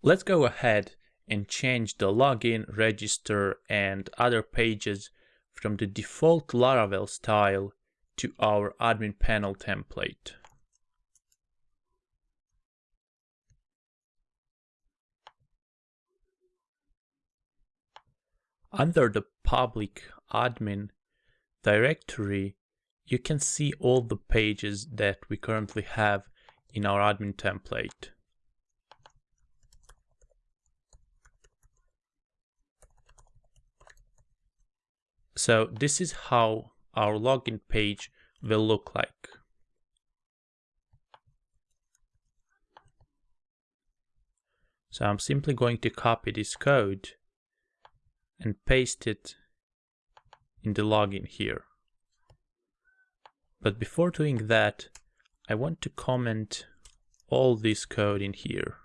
Let's go ahead and change the login, register and other pages from the default Laravel style to our admin panel template. Under the public admin directory, you can see all the pages that we currently have in our admin template. So this is how our login page will look like. So I'm simply going to copy this code and paste it in the login here. But before doing that, I want to comment all this code in here.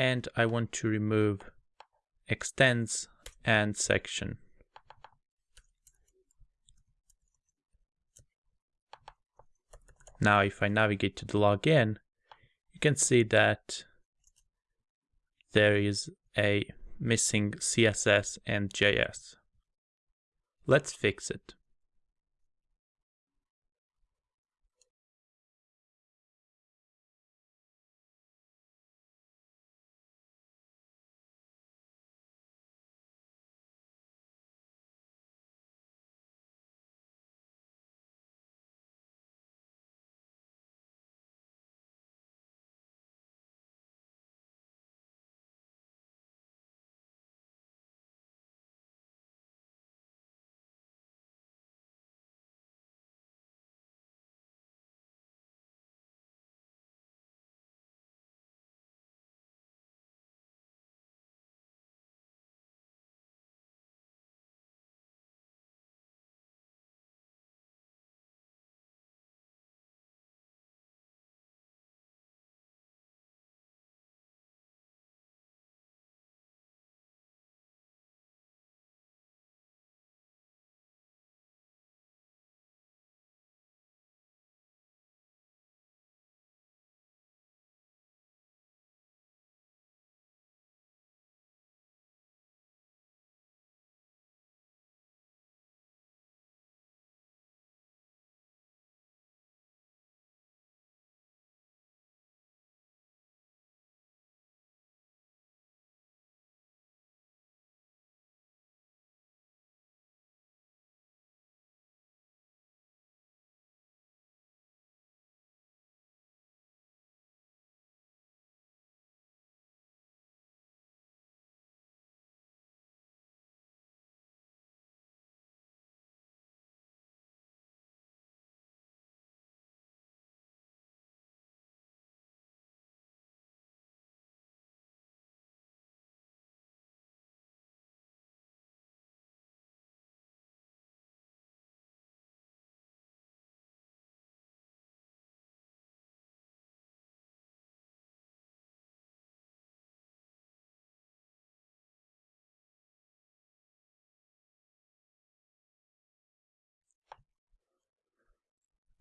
And I want to remove extends and section. Now if I navigate to the login, you can see that there is a missing CSS and JS. Let's fix it.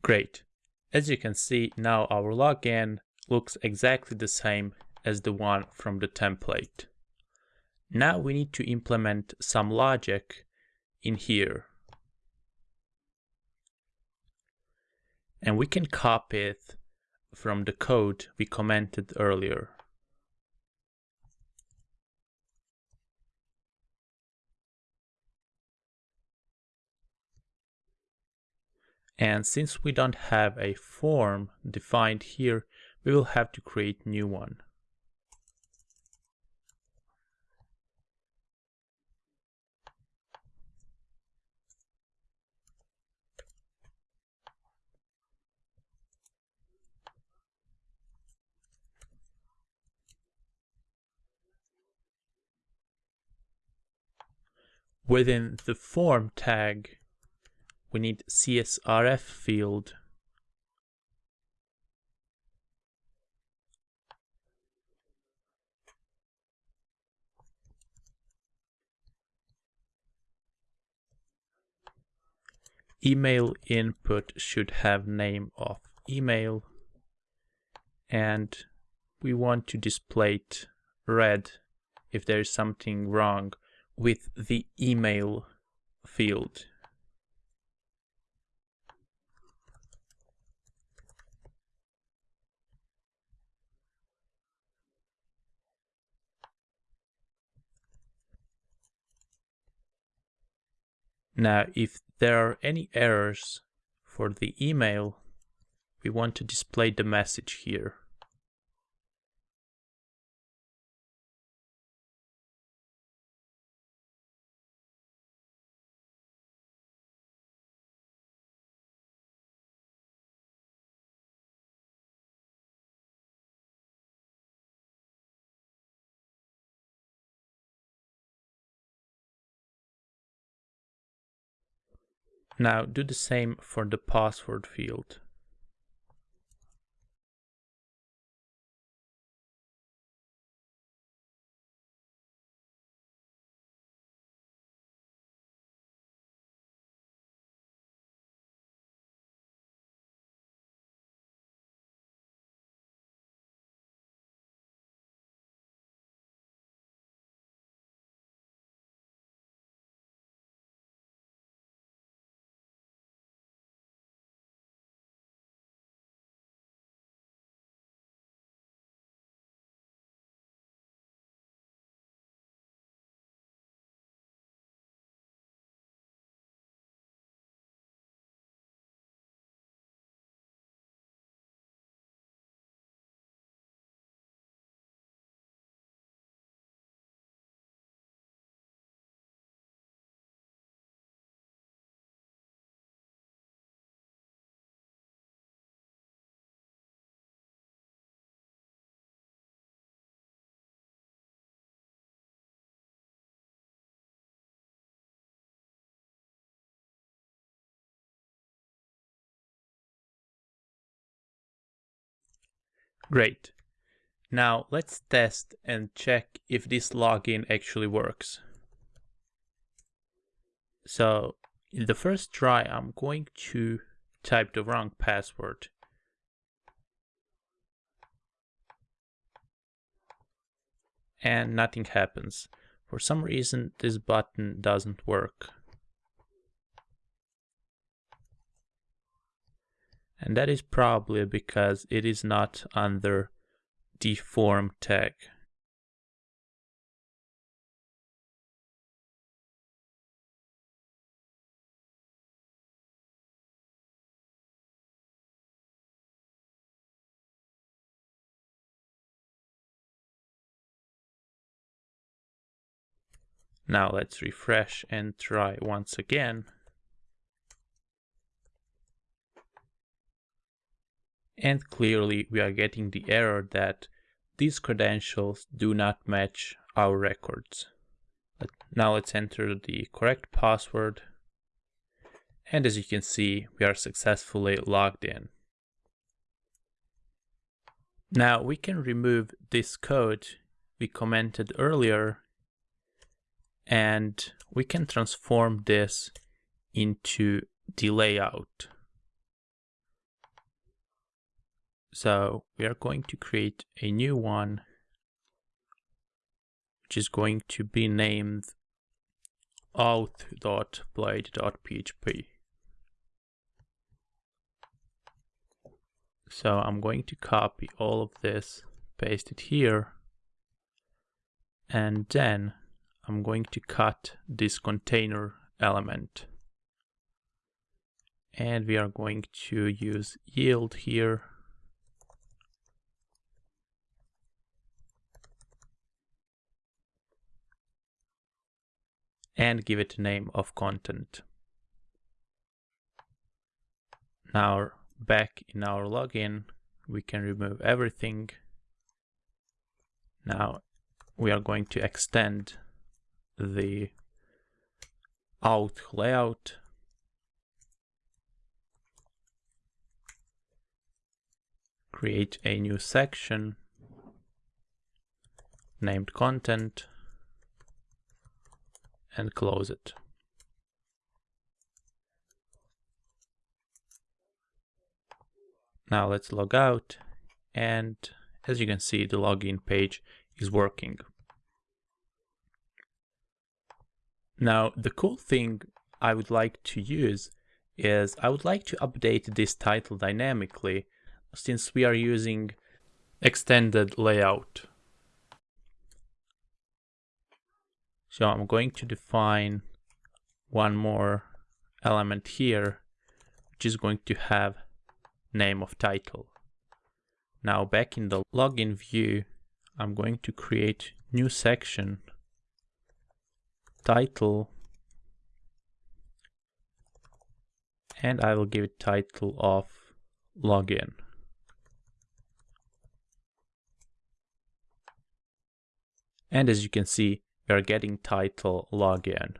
Great. As you can see, now our login looks exactly the same as the one from the template. Now we need to implement some logic in here. And we can copy it from the code we commented earlier. And since we don't have a form defined here, we will have to create new one. Within the form tag, we need CSRF field email input should have name of email and we want to display it red if there is something wrong with the email field. Now, if there are any errors for the email, we want to display the message here. Now do the same for the password field. Great. Now let's test and check if this login actually works. So in the first try, I'm going to type the wrong password. And nothing happens. For some reason, this button doesn't work. And that is probably because it is not under the form tag. Now let's refresh and try once again. And clearly we are getting the error that these credentials do not match our records. But Now let's enter the correct password. And as you can see, we are successfully logged in. Now we can remove this code we commented earlier and we can transform this into the layout. So we are going to create a new one, which is going to be named auth.blade.php. So I'm going to copy all of this, paste it here, and then I'm going to cut this container element. And we are going to use yield here and give it a name of content. Now back in our login, we can remove everything. Now we are going to extend the auth layout create a new section named content and close it. Now let's log out and as you can see the login page is working. Now the cool thing I would like to use is I would like to update this title dynamically since we are using extended layout. So I'm going to define one more element here, which is going to have name of title. Now back in the login view, I'm going to create new section, title, and I will give it title of login. And as you can see, are getting title login.